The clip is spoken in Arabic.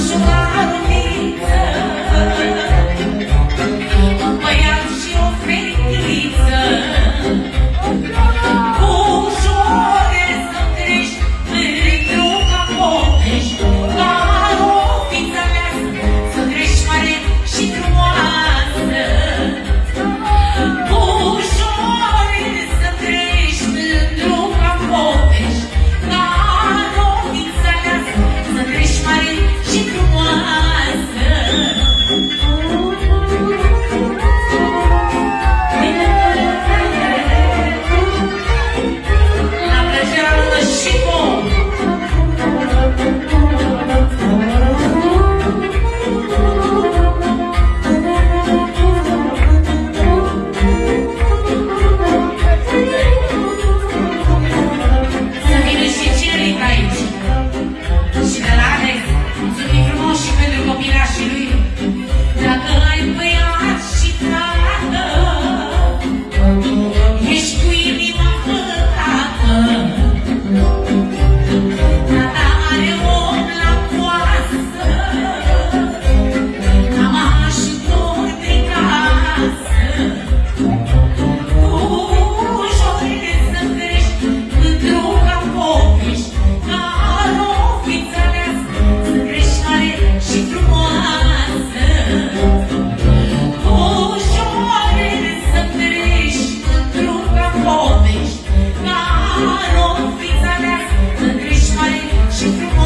أجمع الحكاية ti.